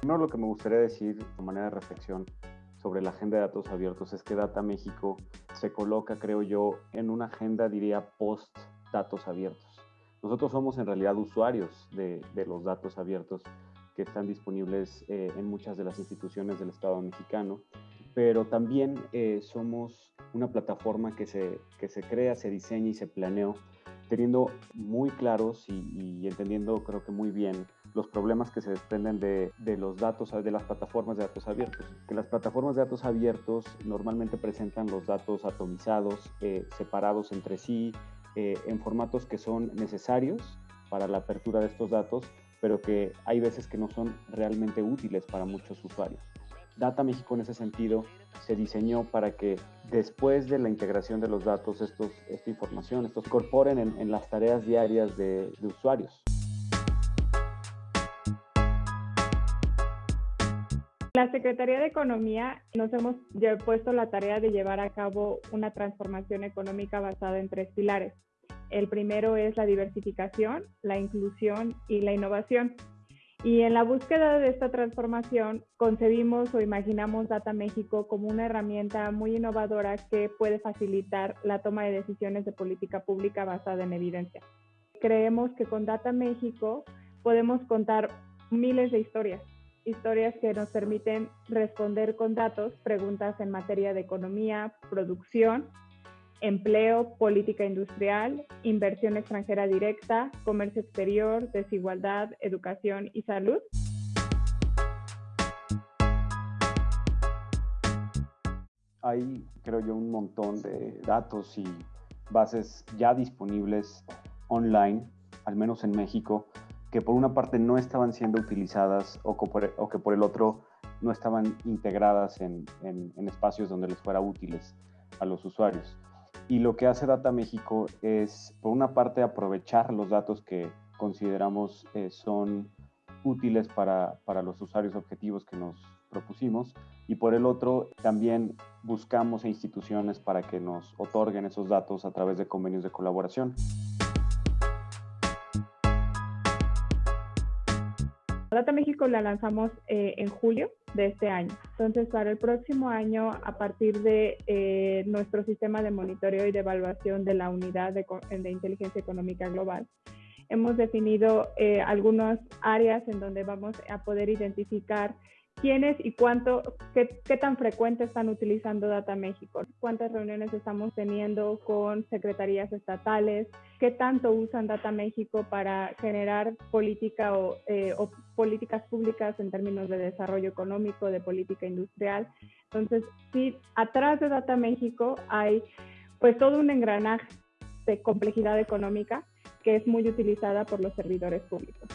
Primero lo que me gustaría decir de manera de reflexión sobre la agenda de datos abiertos es que Data México se coloca, creo yo, en una agenda, diría, post datos abiertos. Nosotros somos en realidad usuarios de, los datos abiertos que están disponibles eh, en muchas de las instituciones del Estado mexicano, pero también eh, somos una plataforma que se, que se crea, se diseña y se planeó teniendo muy claros y, entendiendo creo que muy bien los problemas que se desprenden de, los datos, de las plataformas de datos abiertos. Que las plataformas de datos abiertos normalmente presentan los datos atomizados, eh, separados entre sí, eh, en formatos que son necesarios para la apertura de estos datos, pero que hay veces que no son realmente útiles para muchos usuarios. Data México en ese sentido se diseñó para que después de la integración de los datos, esta información, estos incorporen en, las tareas diarias de, de usuarios. La Secretaría de Economía nos hemos puesto la tarea de llevar a cabo una transformación económica basada en tres pilares. El primero es la diversificación, la inclusión y la innovación. Y en la búsqueda de esta transformación, concebimos o imaginamos Data México como una herramienta muy innovadora que puede facilitar la toma de decisiones de política pública basada en evidencia. Creemos que con Data México podemos contar miles de historias, historias que nos permiten responder con datos preguntas en materia de economía, producción empleo, política industrial, inversión extranjera directa, comercio exterior, desigualdad, educación y salud. Hay, creo yo, un montón de datos y bases ya disponibles online, al menos en México, que por una parte no estaban siendo utilizadas o que por, el otro no estaban integradas en espacios donde les fuera útiles a los usuarios. Y lo que hace Data México es, por una parte, aprovechar los datos que consideramos eh, son útiles para, para los usuarios objetivos que nos propusimos y por el otro también buscamos instituciones para que nos otorguen esos datos a través de convenios de colaboración. Data México la lanzamos eh, en julio de este año. Entonces, para el próximo año, a partir de eh, nuestro sistema de monitoreo y de evaluación de la unidad de, de inteligencia económica global, hemos definido eh, algunas áreas en donde vamos a poder identificar quiénes y cuánto, qué, qué, tan frecuente están utilizando Data México, cuántas reuniones estamos teniendo con secretarías estatales, qué tanto usan Data México para generar política o, eh, o políticas públicas en términos de desarrollo económico, de política industrial. Entonces, sí, atrás de Data México hay pues todo un engranaje de complejidad económica que es muy utilizada por los servidores públicos.